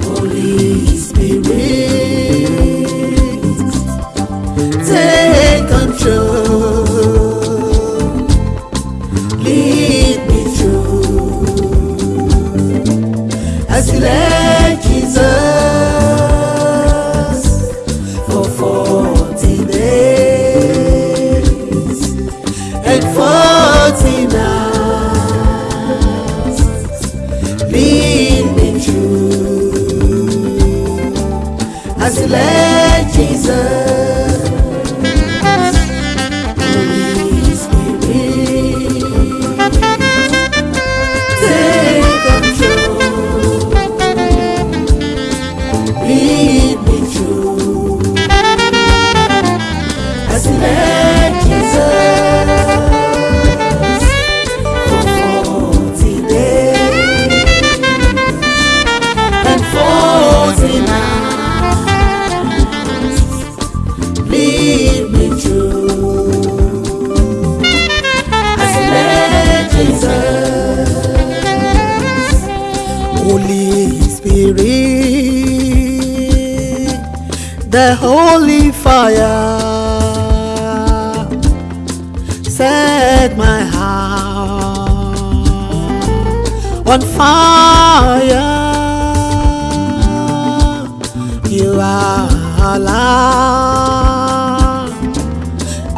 Holy Spirit, Holy Spirit, the holy fire, set my heart on fire. You are alive.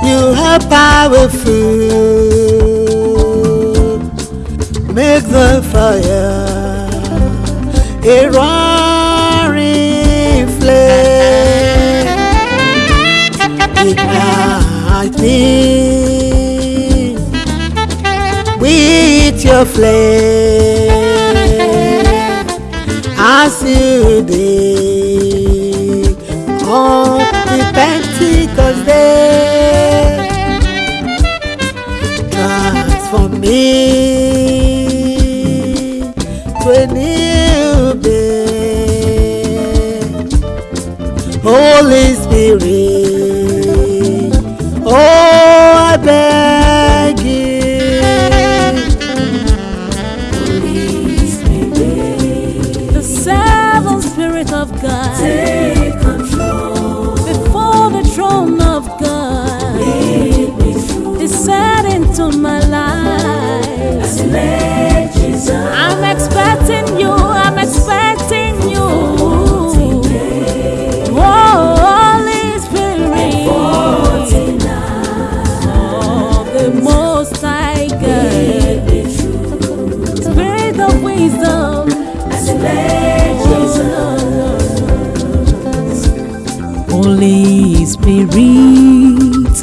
You are powerful. Your flame as you did on the Pentecost day. Transform me to a new day. Holy Spirit, Spirit,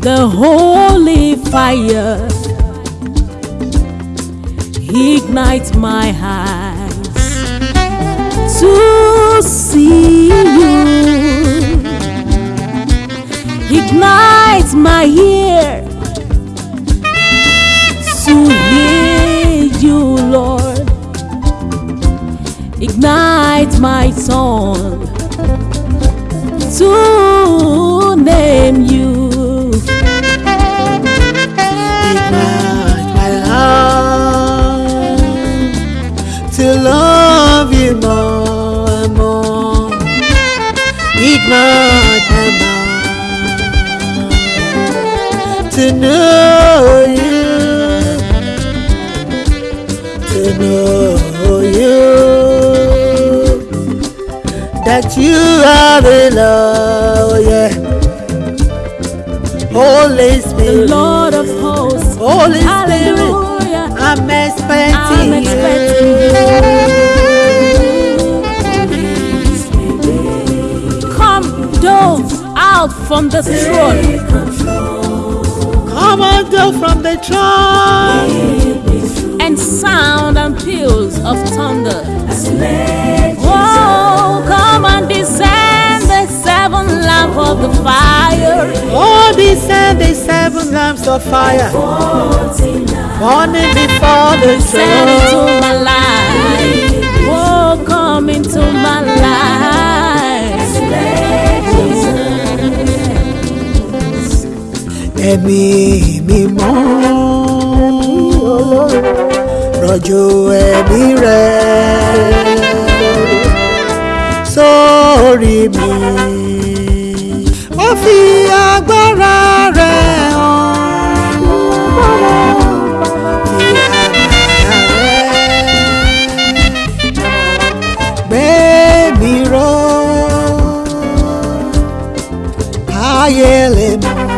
the holy fire, ignite my eyes to see you, ignite my ear to hear you, Lord. Ignite my tongue to name you. Ignite my heart to love you more and more. Ignite my mind to know you, to know That you are the Lord, yeah. Holy The Spirit, Lord of hosts. Holy Spirit, Hallelujah. I'm expecting I'm expecting you. Come, dove, out from the throne. Come on, go from the throne. and sound and peals of thunder. of the fire. All these Sunday, seven lamps of fire. Burning before the throne. into my life. Oh, come into my life. Let me be rọ̀jò me, rẹ̀ sórí mi. ó fi agbára rẹ̀ hàn. Gbé mi ró, ayé lè mọ̀.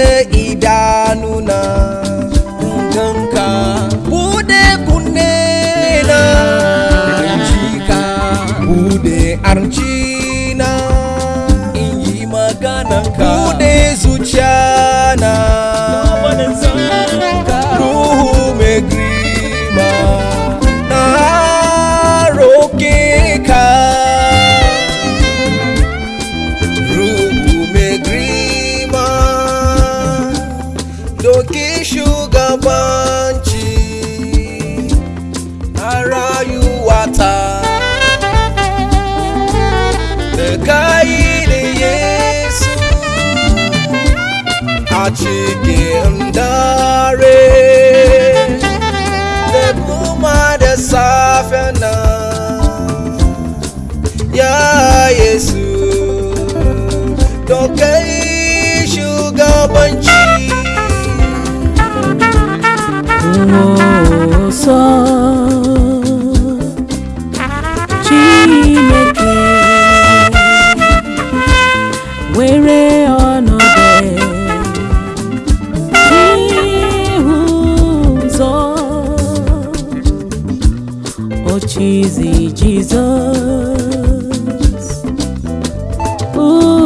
de chicken. Ooh.